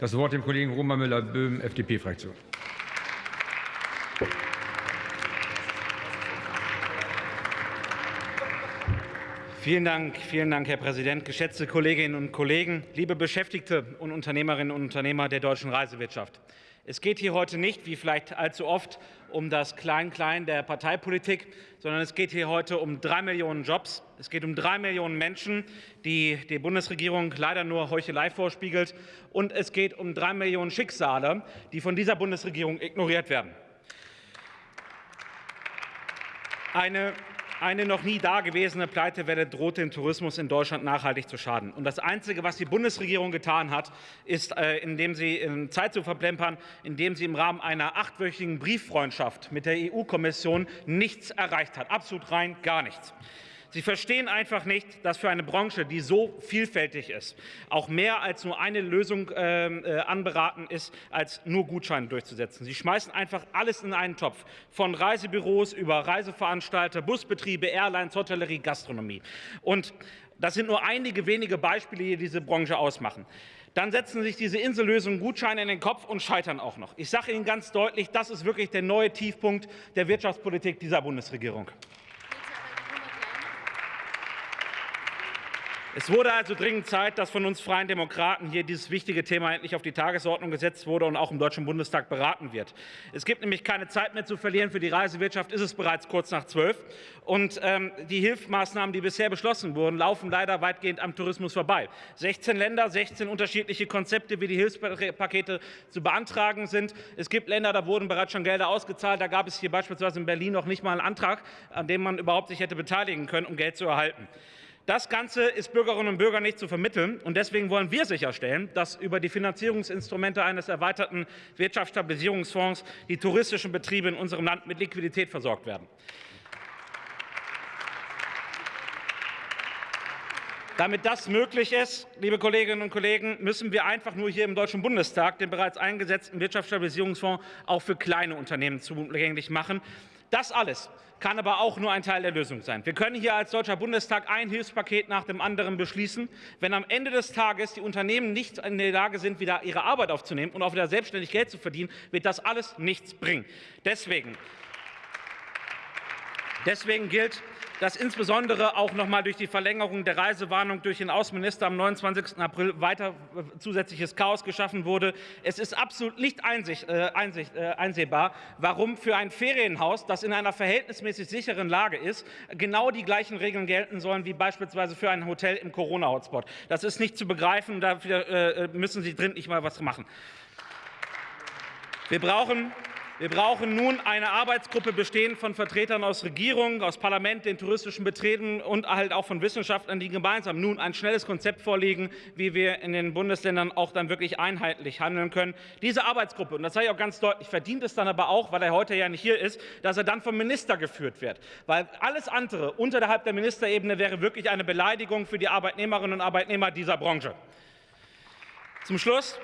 Das Wort dem Kollegen Roman Müller-Böhm, FDP-Fraktion. Vielen Dank, vielen Dank, Herr Präsident, geschätzte Kolleginnen und Kollegen, liebe Beschäftigte und Unternehmerinnen und Unternehmer der deutschen Reisewirtschaft. Es geht hier heute nicht, wie vielleicht allzu oft, um das Klein-Klein der Parteipolitik, sondern es geht hier heute um drei Millionen Jobs. Es geht um drei Millionen Menschen, die die Bundesregierung leider nur Heuchelei vorspiegelt. Und es geht um drei Millionen Schicksale, die von dieser Bundesregierung ignoriert werden. Eine eine noch nie dagewesene Pleitewelle droht dem Tourismus in Deutschland nachhaltig zu schaden. Und das Einzige, was die Bundesregierung getan hat, ist, äh, indem sie in Zeit zu verplempern, indem sie im Rahmen einer achtwöchigen Brieffreundschaft mit der EU-Kommission nichts erreicht hat. Absolut rein gar nichts. Sie verstehen einfach nicht, dass für eine Branche, die so vielfältig ist, auch mehr als nur eine Lösung ähm, äh, anberaten ist, als nur Gutscheine durchzusetzen. Sie schmeißen einfach alles in einen Topf, von Reisebüros über Reiseveranstalter, Busbetriebe, Airlines, Hotellerie, Gastronomie. Und das sind nur einige wenige Beispiele, die diese Branche ausmachen. Dann setzen sich diese Insellösungen Gutscheine in den Kopf und scheitern auch noch. Ich sage Ihnen ganz deutlich, das ist wirklich der neue Tiefpunkt der Wirtschaftspolitik dieser Bundesregierung. Es wurde also dringend Zeit, dass von uns Freien Demokraten hier dieses wichtige Thema endlich auf die Tagesordnung gesetzt wurde und auch im Deutschen Bundestag beraten wird. Es gibt nämlich keine Zeit mehr zu verlieren. Für die Reisewirtschaft ist es bereits kurz nach zwölf. Und ähm, die Hilfsmaßnahmen, die bisher beschlossen wurden, laufen leider weitgehend am Tourismus vorbei. 16 Länder, 16 unterschiedliche Konzepte, wie die Hilfspakete zu beantragen sind. Es gibt Länder, da wurden bereits schon Gelder ausgezahlt. Da gab es hier beispielsweise in Berlin noch nicht mal einen Antrag, an dem man überhaupt sich hätte beteiligen können, um Geld zu erhalten. Das Ganze ist Bürgerinnen und Bürgern nicht zu vermitteln. Und deswegen wollen wir sicherstellen, dass über die Finanzierungsinstrumente eines erweiterten Wirtschaftsstabilisierungsfonds die touristischen Betriebe in unserem Land mit Liquidität versorgt werden. Damit das möglich ist, liebe Kolleginnen und Kollegen, müssen wir einfach nur hier im Deutschen Bundestag den bereits eingesetzten Wirtschaftsstabilisierungsfonds auch für kleine Unternehmen zugänglich machen. Das alles kann aber auch nur ein Teil der Lösung sein. Wir können hier als Deutscher Bundestag ein Hilfspaket nach dem anderen beschließen. Wenn am Ende des Tages die Unternehmen nicht in der Lage sind, wieder ihre Arbeit aufzunehmen und auch wieder selbstständig Geld zu verdienen, wird das alles nichts bringen. Deswegen, deswegen gilt, dass insbesondere auch noch mal durch die Verlängerung der Reisewarnung durch den Außenminister am 29. April weiter äh, zusätzliches Chaos geschaffen wurde. Es ist absolut nicht einsicht, äh, einsicht, äh, einsehbar, warum für ein Ferienhaus, das in einer verhältnismäßig sicheren Lage ist, genau die gleichen Regeln gelten sollen wie beispielsweise für ein Hotel im Corona-Hotspot. Das ist nicht zu begreifen. Dafür äh, müssen Sie drin nicht mal was machen. Wir brauchen wir brauchen nun eine Arbeitsgruppe bestehend von Vertretern aus Regierung, aus Parlament, den touristischen Betrieben und halt auch von Wissenschaftlern, die gemeinsam nun ein schnelles Konzept vorlegen, wie wir in den Bundesländern auch dann wirklich einheitlich handeln können. Diese Arbeitsgruppe, und das sage ich auch ganz deutlich, verdient es dann aber auch, weil er heute ja nicht hier ist, dass er dann vom Minister geführt wird. Weil alles andere unterhalb der Ministerebene wäre wirklich eine Beleidigung für die Arbeitnehmerinnen und Arbeitnehmer dieser Branche. Zum Schluss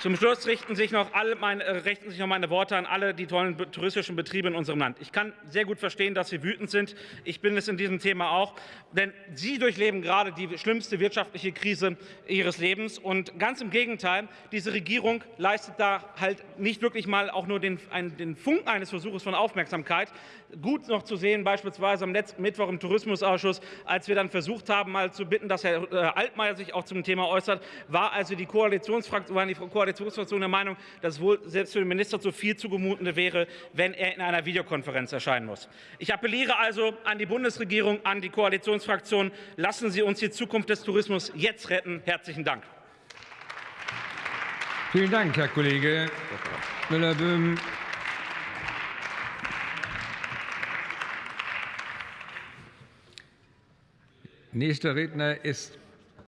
zum Schluss richten sich, noch alle meine, äh, richten sich noch meine Worte an alle die tollen touristischen Betriebe in unserem Land. Ich kann sehr gut verstehen, dass Sie wütend sind. Ich bin es in diesem Thema auch. Denn Sie durchleben gerade die schlimmste wirtschaftliche Krise Ihres Lebens. Und ganz im Gegenteil, diese Regierung leistet da halt nicht wirklich mal auch nur den, einen, den Funken eines Versuches von Aufmerksamkeit. Gut noch zu sehen, beispielsweise am letzten Mittwoch im Tourismusausschuss, als wir dann versucht haben, mal zu bitten, dass Herr äh, Altmaier sich auch zum Thema äußert, war also die Koalitionsfraktion, waren die Koalition Koalitionsfraktion der Meinung, dass wohl selbst für den Minister zu viel zugemutende wäre, wenn er in einer Videokonferenz erscheinen muss. Ich appelliere also an die Bundesregierung, an die Koalitionsfraktion, lassen Sie uns die Zukunft des Tourismus jetzt retten. Herzlichen Dank. Vielen Dank, Herr Kollege Müller-Böhm. Nächster Redner ist